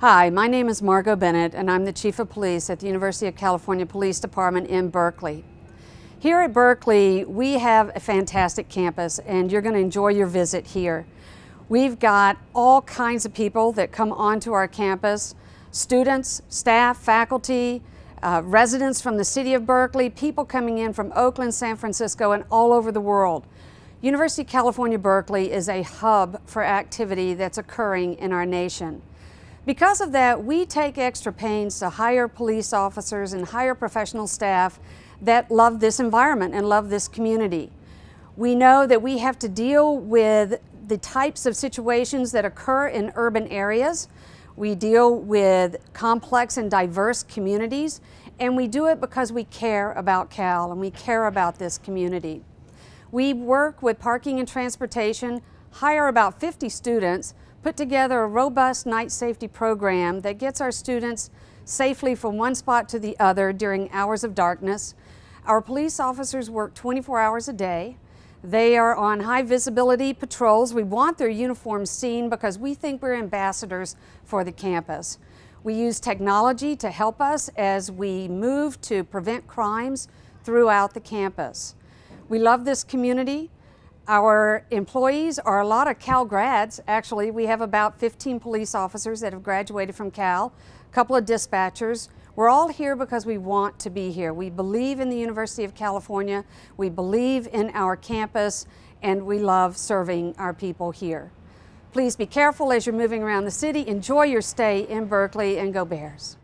Hi, my name is Margo Bennett and I'm the Chief of Police at the University of California Police Department in Berkeley. Here at Berkeley, we have a fantastic campus and you're going to enjoy your visit here. We've got all kinds of people that come onto our campus, students, staff, faculty, uh, residents from the city of Berkeley, people coming in from Oakland, San Francisco, and all over the world. University of California, Berkeley is a hub for activity that's occurring in our nation. Because of that, we take extra pains to hire police officers and hire professional staff that love this environment and love this community. We know that we have to deal with the types of situations that occur in urban areas. We deal with complex and diverse communities, and we do it because we care about Cal and we care about this community. We work with parking and transportation, hire about 50 students put together a robust night safety program that gets our students safely from one spot to the other during hours of darkness. Our police officers work 24 hours a day. They are on high visibility patrols. We want their uniforms seen because we think we're ambassadors for the campus. We use technology to help us as we move to prevent crimes throughout the campus. We love this community. Our employees are a lot of Cal grads. Actually, we have about 15 police officers that have graduated from Cal, a couple of dispatchers. We're all here because we want to be here. We believe in the University of California, we believe in our campus, and we love serving our people here. Please be careful as you're moving around the city. Enjoy your stay in Berkeley and go Bears.